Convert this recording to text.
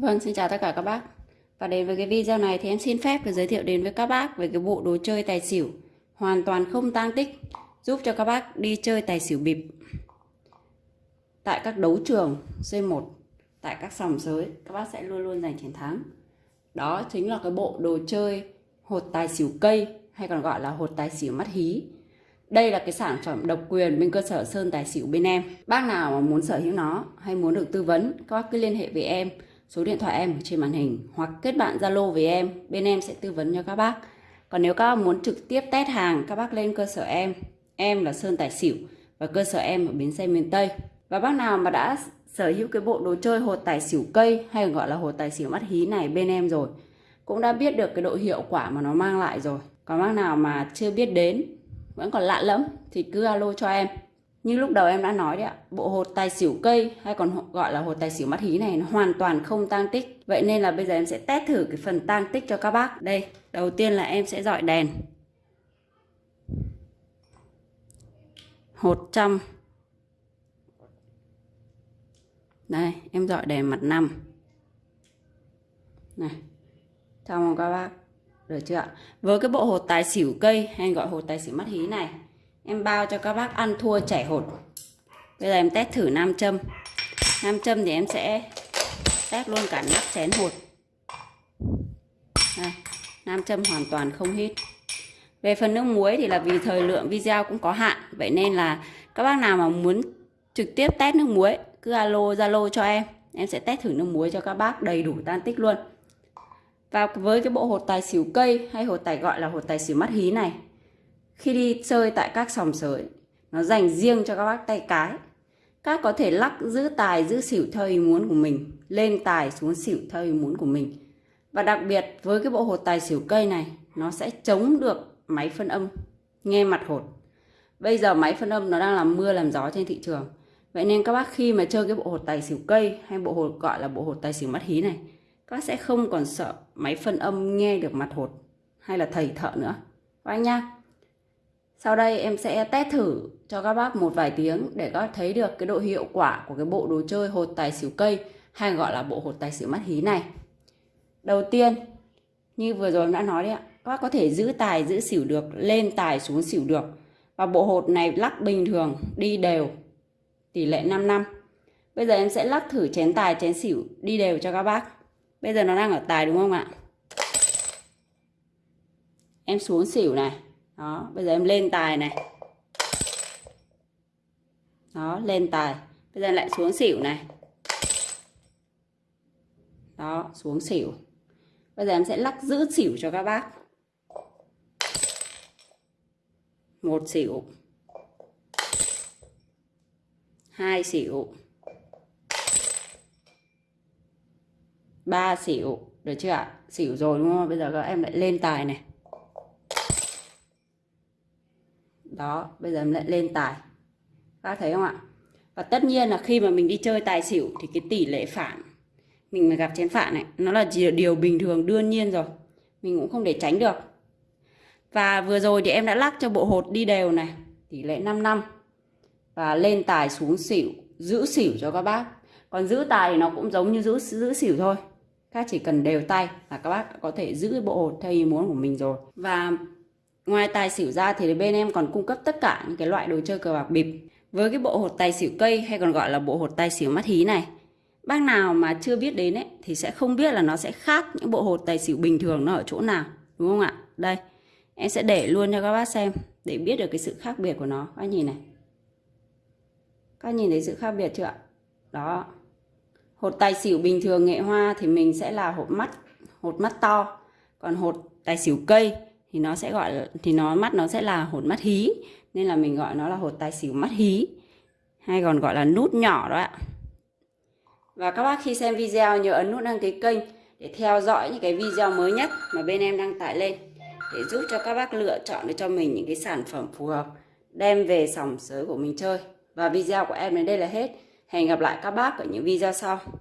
Vâng, xin chào tất cả các bác. Và đến với cái video này thì em xin phép được giới thiệu đến với các bác về cái bộ đồ chơi tài xỉu hoàn toàn không tang tích, giúp cho các bác đi chơi tài xỉu bịp tại các đấu trường C1, tại các sòng sới, các bác sẽ luôn luôn giành chiến thắng. Đó chính là cái bộ đồ chơi hột tài xỉu cây hay còn gọi là hột tài xỉu mắt hí. Đây là cái sản phẩm độc quyền bên cơ sở Sơn Tài Xỉu bên em. Bác nào mà muốn sở hữu nó hay muốn được tư vấn, các bác cứ liên hệ với em số điện thoại em ở trên màn hình hoặc kết bạn Zalo với em, bên em sẽ tư vấn cho các bác. Còn nếu các bác muốn trực tiếp test hàng, các bác lên cơ sở em. Em là Sơn Tài Xỉu và cơ sở em ở bến xe miền Tây. Và bác nào mà đã sở hữu cái bộ đồ chơi hột tài xỉu cây hay gọi là hột tài xỉu mắt hí này bên em rồi, cũng đã biết được cái độ hiệu quả mà nó mang lại rồi. Còn bác nào mà chưa biết đến, vẫn còn lạ lẫm thì cứ alo cho em. Như lúc đầu em đã nói đấy ạ, bộ hột tài xỉu cây hay còn gọi là hột tài xỉu mắt hí này nó hoàn toàn không tang tích. Vậy nên là bây giờ em sẽ test thử cái phần tang tích cho các bác. Đây, đầu tiên là em sẽ dọi đèn. Hột trăm. Đây, em dọi đèn mặt năm Này. Chào mừng các bác. Được chưa ạ? Với cái bộ hột tài xỉu cây hay gọi hột tài xỉu mắt hí này Em bao cho các bác ăn thua chảy hột. Bây giờ em test thử nam châm. Nam châm thì em sẽ test luôn cả nắp chén hột. À, Nam châm hoàn toàn không hít. Về phần nước muối thì là vì thời lượng video cũng có hạn Vậy nên là các bác nào mà muốn trực tiếp test nước muối Cứ alo Zalo cho em. Em sẽ test thử nước muối cho các bác đầy đủ tan tích luôn. Và với cái bộ hột tài xỉu cây hay hột tài gọi là hột tài xỉu mắt hí này khi đi chơi tại các sòng sới nó dành riêng cho các bác tay cái. Các có thể lắc giữ tài, giữ xỉu theo ý muốn của mình, lên tài xuống xỉu theo ý muốn của mình. Và đặc biệt với cái bộ hột tài xỉu cây này, nó sẽ chống được máy phân âm, nghe mặt hột. Bây giờ máy phân âm nó đang làm mưa làm gió trên thị trường. Vậy nên các bác khi mà chơi cái bộ hột tài xỉu cây hay bộ hột gọi là bộ hột tài xỉu mắt hí này, các bác sẽ không còn sợ máy phân âm nghe được mặt hột hay là thầy thợ nữa. Các anh nhá sau đây em sẽ test thử cho các bác một vài tiếng để các bác thấy được cái độ hiệu quả của cái bộ đồ chơi hột tài xỉu cây hay gọi là bộ hột tài xỉu mắt hí này. Đầu tiên, như vừa rồi em đã nói đấy ạ, các bác có thể giữ tài giữ xỉu được, lên tài xuống xỉu được. Và bộ hột này lắc bình thường, đi đều, tỷ lệ 5 năm. Bây giờ em sẽ lắc thử chén tài, chén xỉu đi đều cho các bác. Bây giờ nó đang ở tài đúng không ạ? Em xuống xỉu này đó, bây giờ em lên tài này. Đó, lên tài. Bây giờ lại xuống xỉu này. Đó, xuống xỉu. Bây giờ em sẽ lắc giữ xỉu cho các bác. Một xỉu. Hai xỉu. Ba xỉu. Được chưa ạ? Xỉu rồi đúng không? Bây giờ các em lại lên tài này. Đó, bây giờ em lại lên tài. Các thấy không ạ? Và tất nhiên là khi mà mình đi chơi tài xỉu thì cái tỷ lệ phản mình mà gặp chén phản này nó là điều bình thường, đương nhiên rồi. Mình cũng không để tránh được. Và vừa rồi thì em đã lắc cho bộ hột đi đều này, tỷ lệ 5 năm. Và lên tài xuống xỉu, giữ xỉu cho các bác. Còn giữ tài thì nó cũng giống như giữ giữ xỉu thôi. Các chỉ cần đều tay là các bác có thể giữ bộ hột theo ý muốn của mình rồi. Và Ngoài tài xỉu ra thì bên em còn cung cấp tất cả những cái loại đồ chơi cờ bạc bịp. Với cái bộ hột tài xỉu cây hay còn gọi là bộ hột tài xỉu mắt hí này. Bác nào mà chưa biết đến ấy thì sẽ không biết là nó sẽ khác những bộ hột tài xỉu bình thường nó ở chỗ nào. Đúng không ạ? Đây, em sẽ để luôn cho các bác xem để biết được cái sự khác biệt của nó. Các nhìn này. Các nhìn thấy sự khác biệt chưa ạ? Đó. Hột tài xỉu bình thường nghệ hoa thì mình sẽ là hột mắt, hột mắt to. Còn hột tài xỉu cây thì nó sẽ gọi là, thì nó mắt nó sẽ là hột mắt hí nên là mình gọi nó là hột tài xỉu mắt hí hay còn gọi là nút nhỏ đó ạ. Và các bác khi xem video nhớ ấn nút đăng ký kênh để theo dõi những cái video mới nhất mà bên em đăng tải lên để giúp cho các bác lựa chọn được cho mình những cái sản phẩm phù hợp đem về sòng sới của mình chơi. Và video của em đến đây là hết. Hẹn gặp lại các bác ở những video sau.